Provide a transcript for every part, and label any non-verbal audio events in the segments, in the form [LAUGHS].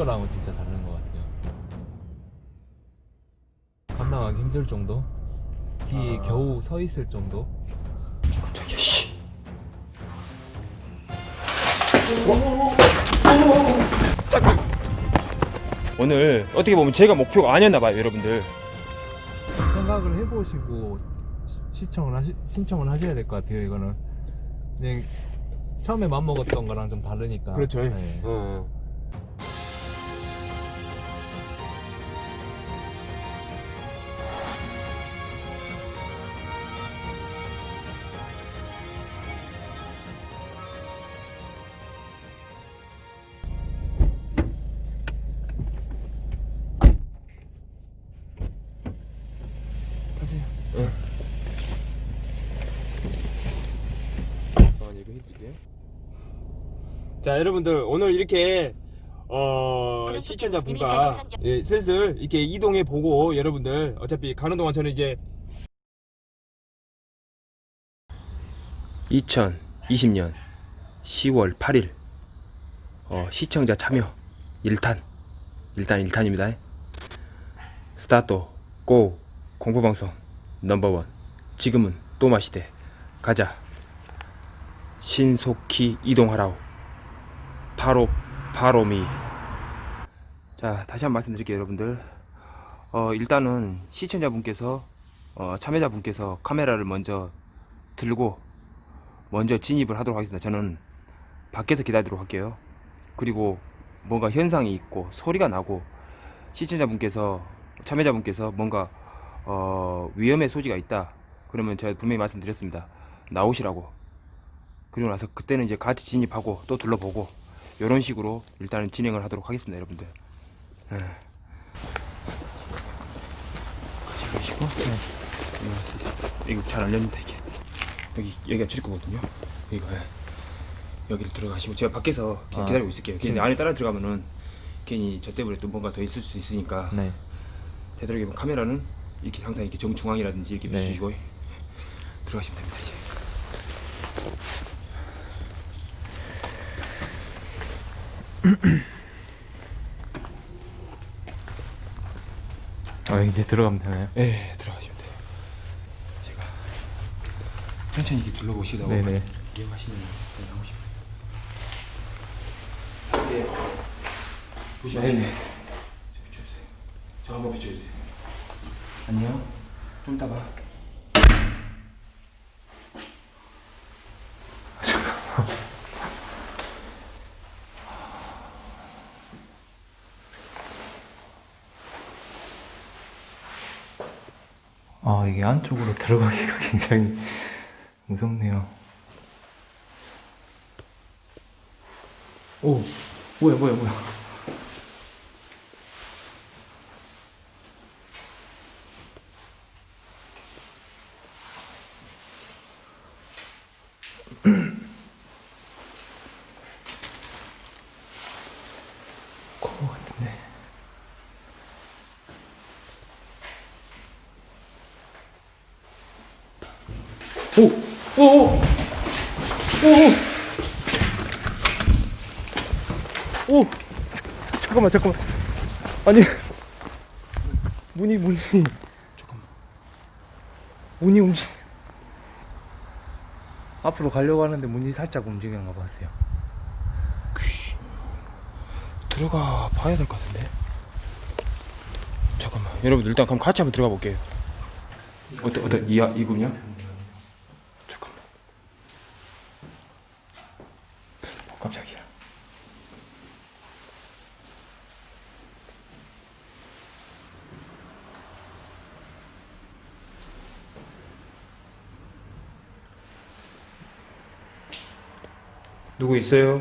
거랑은 진짜 다른 것 같아요. 감당하기 힘들 정도? 뒤에 아. 겨우 서 있을 정도? 깜짝이야 씨. 오늘 어떻게 보면 제가 목표가 아니었나봐요 여러분들 생각을 해보시고 시- 시청을 하시, 신청을 하셔야 될 것 같아요. 이거는 그냥 처음에 맘먹었던 거랑 좀 다르니까. 그렇죠. 네. 어. 자 여러분들 오늘 이렇게 어 시청자분과 예, 슬슬 이렇게 이동해 보고 여러분들 어차피 가는 동안 저는 이제 2020년 10월 8일 어, 시청자 참여 1탄 일단 1탄입니다. 스타트 고 공포방송 넘버원. 지금은 또 마시대. 가자. 신속히 이동하라오 바로 바로미. 자 다시 한 번 말씀드릴게요 여러분들. 어 일단은 시청자분께서 어 참여자분께서 카메라를 먼저 들고 먼저 진입을 하도록 하겠습니다. 저는 밖에서 기다리도록 할게요. 그리고 뭔가 현상이 있고 소리가 나고 시청자분께서 참여자분께서 뭔가 어 위험의 소지가 있다. 그러면 제가 분명히 말씀드렸습니다. 나오시라고. 그리고 나서 그때는 이제 같이 진입하고 또 둘러보고 이런 식으로 일단은 진행을 하도록 하겠습니다 여러분들 예. 같이 계시고 네. 이거 잘안 열린다 이게 여기 여기가 출입구거든요 이거 예. 여기를 들어가시고 제가 밖에서 그냥 아, 기다리고 있을게요 괜히 진- 안에 따라 들어가면은 괜히 저 때문에 또 뭔가 더 있을 수 있으니까 네. 되도록이면 카메라는 이렇게 항상 이렇게 정중앙이라든지 이렇게 네. 비추시고 들어가시면 됩니다 이제 아, 이제 들어가면 되나요? 네 들어가시면 돼요. 제가 천천히 이렇게 둘러보시다가 네네. 이해하시면 그냥 나오시면 돼요 네. 조심하세요 네네. 저 비춰주세요. 저 한번 비춰주세요. 안녕. 좀 이따 봐 아, 이게 안쪽으로 들어가기가 [LAUGHS] 굉장히 무섭네요. 오, 뭐야, 뭐야, 뭐야. 오! 오! 오! 오! 잠깐만, 잠깐만. 아니. 문이, 문이. 잠깐만 문이 움직. 앞으로 가려고 하는데 문이 살짝 움직이는 거 봤어요. 들어가 봐야 될 것 같은데 잠깐만 여러분들 일단 그럼 같이 한번 들어가 볼게요 어떤 어떤 이야 이군요? 잠깐만 어, 깜짝이야 누구 있어요?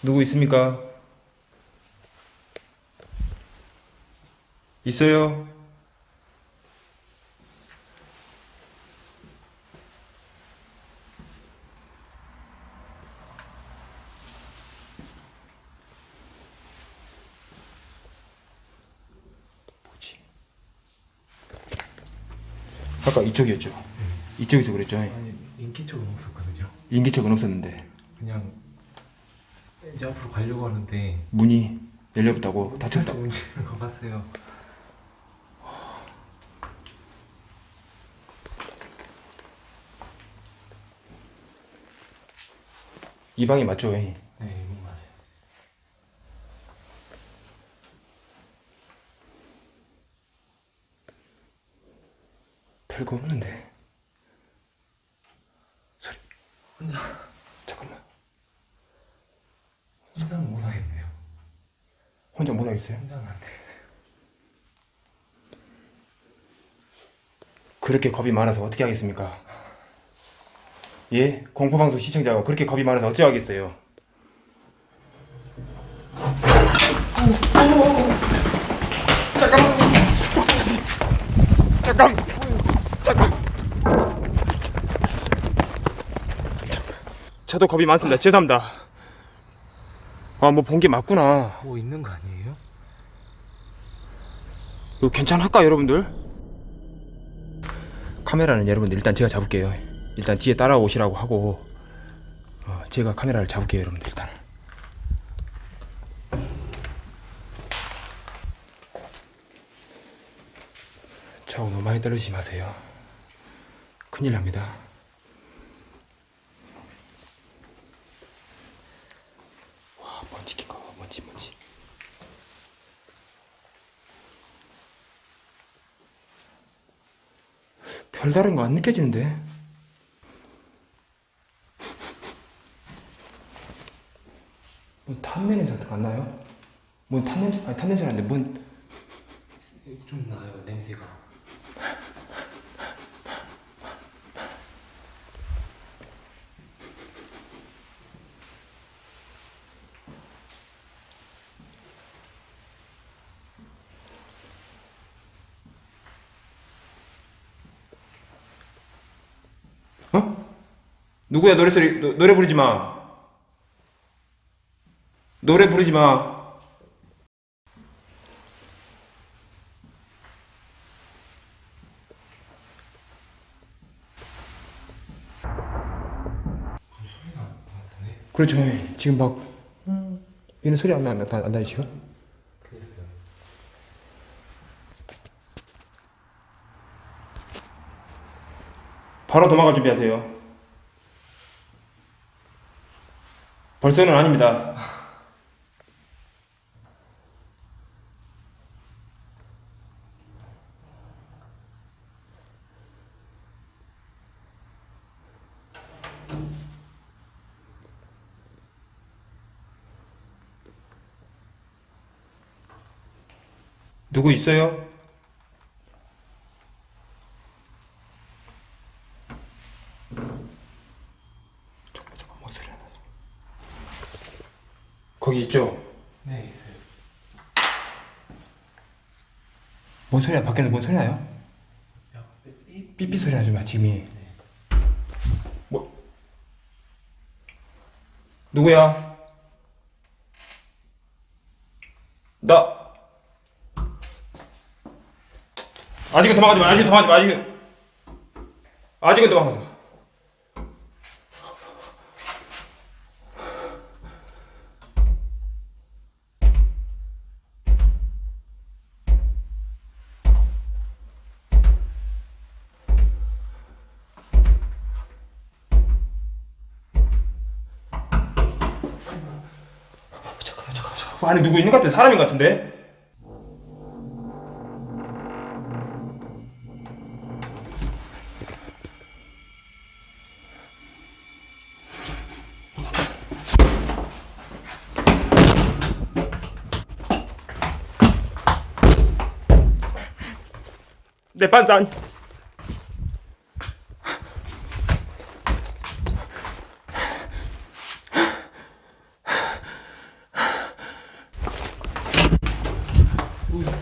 누구 있습니까? 있어요? 아까 이쪽이었죠? 이쪽에서 그랬죠? 아니, 인기척은 없었거든요. 인기척은 없었는데 그냥 이제 앞으로 가려고 하는데 문이 열려붙다고 닫혔다. 움직이는 거 봤어요. 이 방이 맞죠? 네, 이거 맞아요. 별거 없는데. 소리. 혼자 잠깐만. 혼자는 못 하겠네요. 혼자 못 하겠어요? 혼자는 안 되겠어요. 그렇게 겁이 많아서 어떻게 하겠습니까? 예? 공포방송 시청자가 그렇게 겁이 많아서 어떻게 하겠어요? 잠깐만. 잠깐. 잠깐. 저도 겁이 많습니다. 죄송합니다. 아, 뭐 본 게 맞구나. 뭐 있는 거 아니에요? 이거 괜찮을까 여러분들? 카메라는 여러분들 일단 제가 잡을게요 일단 뒤에 따라오시라고 하고 어, 제가 카메라를 잡을게요 여러분들 일단 저 너무 많이 떨어지지 마세요 큰일 납니다 와 먼지 낀거 먼지 먼지 별다른 거 안 느껴지는데? 뭐 탄내 냄새 같은 거 안 나요? 뭐 탄냄새, 아니 탄냄새 나는데 뭔좀 나요 냄새가. 어? 누구야 노래 소리 노, 노래 부르지 마. 노래 부르지 마? 그렇죠. 지금 막 얘는 소리 안 나, 안 나, 안 나요 지금? 그랬어요. 바로 도망갈 준비하세요 벌써는 아닙니다 누구 있어요? 잠깐만 잠깐만 뭔 소리 나 거기 있죠? 네 있어요. 뭔 소리야? 밖에는 뭔 소리 나요? 삐삐. 소리 나지 마 지금이 뭐? 누구야? 나. 아직은 도망가지 마 아직은 도망가지 마 아직은. 아직은 도망가지 마 안에 누구 있는 것 같아? 사람인 것 같은데? 내 반산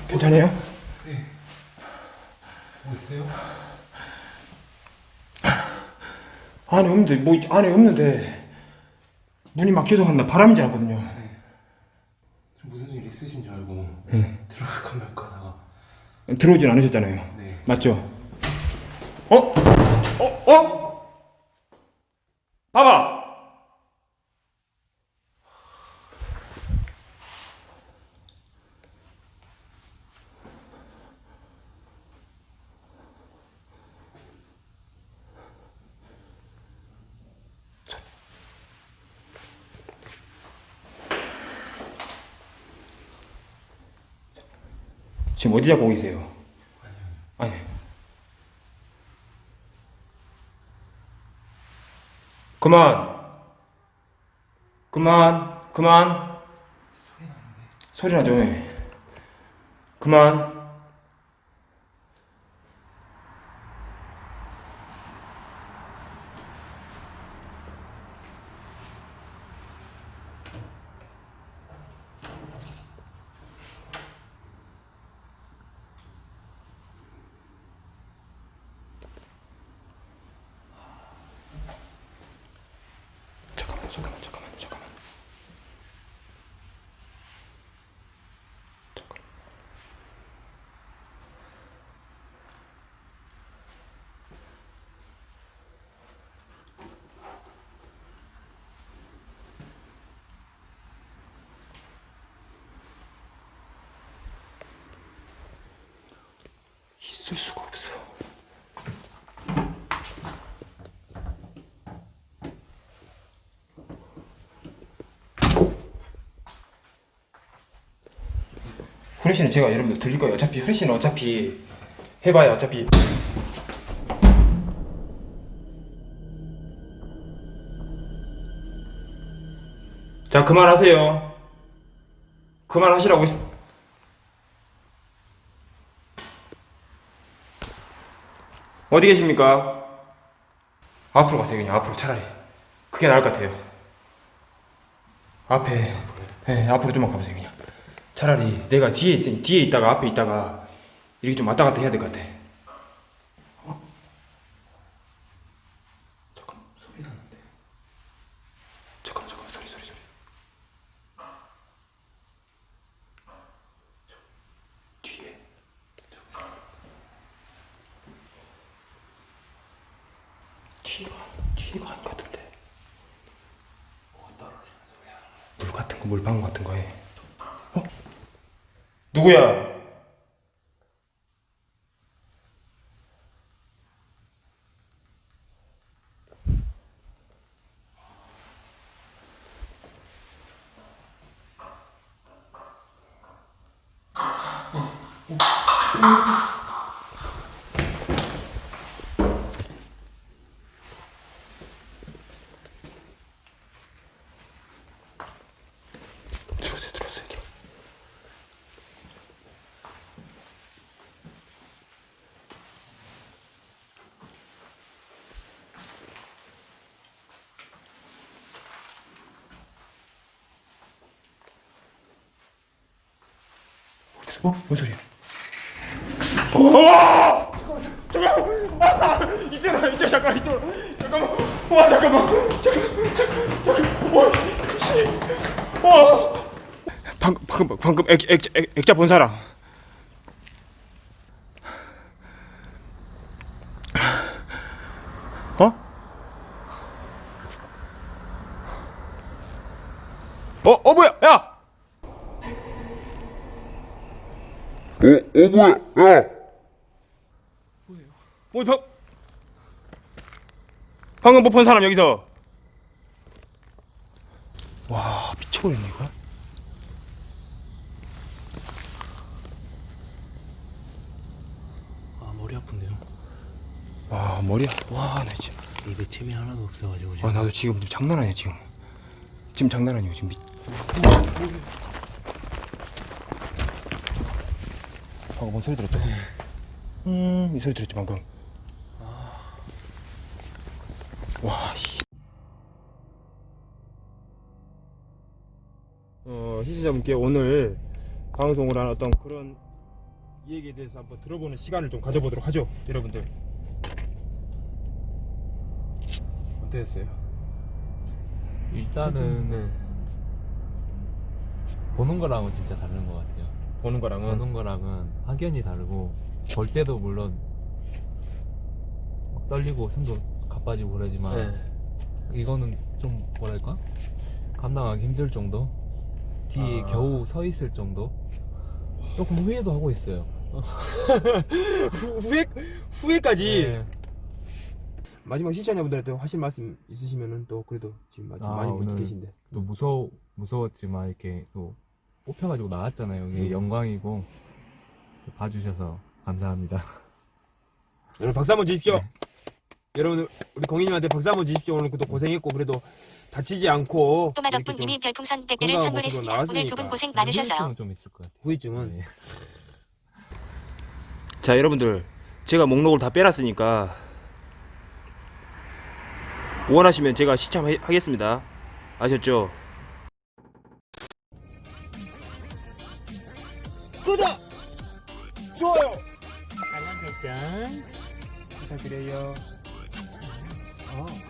괜찮아요? 네. 뭐 있어요? 안에 없는데 뭐 있- 안에 없는데 문이 막혀서 한다 바람인 줄 알았거든요 좀 무슨 일 있으신 줄 알고 네. 들어갈까 말까 하다가 들어오진 않으셨잖아요 네. 맞죠? 어? 어? 어? 봐봐 지금 어디 잡고 계세요? 아니. 그만. 그만. 그만. 소리 나죠? 예. 그만. 잠깐만, 잠깐만, 잠깐만, 잠깐만. 잠깐. 있을 수가 없어. 후레쉬는 제가 여러분들 드릴 거예요. 어차피 후레쉬는 어차피 해봐야 어차피 자 그만하세요. 그만하시라고 했. 어디 계십니까? 앞으로 가세요 그냥 앞으로 차라리 그게 나을 것 같아요. 앞에 네, 앞으로 좀만 가보세요 그냥. 차라리 내가 뒤에 있으니 뒤에 있다가 앞에 있다가 이렇게 좀 왔다 갔다 해야 될 것 같아. 어? 잠깐 소리 나는데. 잠깐 잠깐 소리 소리 소리. 저, 뒤에. 뒤가 뒤가 아닌 것 같은데. 소리야? 물 같은 거 물방울 같은 거에. 어? 누구야? 어? 뭔 소리야? 어! 잠깐만! 아! 이쪽으로, 이쪽 잠깐, 이쪽으로. 잠깐만. 와, 잠깐만. 잠깐, 잠깐, 잠깐. 와, 씨. 와. 방금, 방금, 방금 액, 액, 액, 액자 본 사람. 어? 어, 어 뭐야? 야! 뭐, 방, 방금 못본 사람 여기서. 와, 미쳐버렸네, 이거. 아 머리 아픈데요? 와, 머리야. 와, 나 지금. 입에 침이 하나도 없어가지고 아, 지금 나도 지금 좀 장난 아니야, 지금. 지금 장난 아니야, 지금. 미... 방금 뭔 소리 들었죠? 음, 이 소리 들었죠, 방금. 와, 씨. 어, 시청자분께 오늘 방송을 한 어떤 그런 이 얘기에 대해서 한번 들어보는 시간을 좀 가져보도록 하죠, 여러분들. 어땠어요? 일단은 네. 보는 거랑은 진짜 다른 것 같아요. 보는 거랑은 보는 거랑은 확연히 다르고 볼 때도 물론 막 떨리고 숨도 가빠지고 그러지만 네. 이거는 좀 뭐랄까 감당하기 힘들 정도 뒤에 아. 겨우 서 있을 정도 조금 후회도 하고 있어요. 후, 후회 후회까지 네. 마지막 시청자분들한테 하실 말씀 있으시면은 또 그래도 지금 아직 아, 많이 오늘 계신데 또 무서 무서웠지만 이렇게 또 뽑혀가지고 나왔잖아요. 이게 음. 영광이고 봐주셔서 감사합니다. 여러분 박수 한번 주십시오. 여러분 우리 공인님한테 박수 한번 주십시오. 오늘 그도 고생했고 그래도 다치지 않고 이렇게 좀 또마 덕분님이 별풍선 100개를 건강한 선물했습니다. 모습으로 오늘 두 분. 고생 많으셨어요. 후유증은 좀 있을 것 같아요. 후유증은 네. 자 여러분들 제가 목록을 다 빼놨으니까 원하시면 제가 시참하겠습니다 아셨죠? 100장 부탁드려요. 음. 어.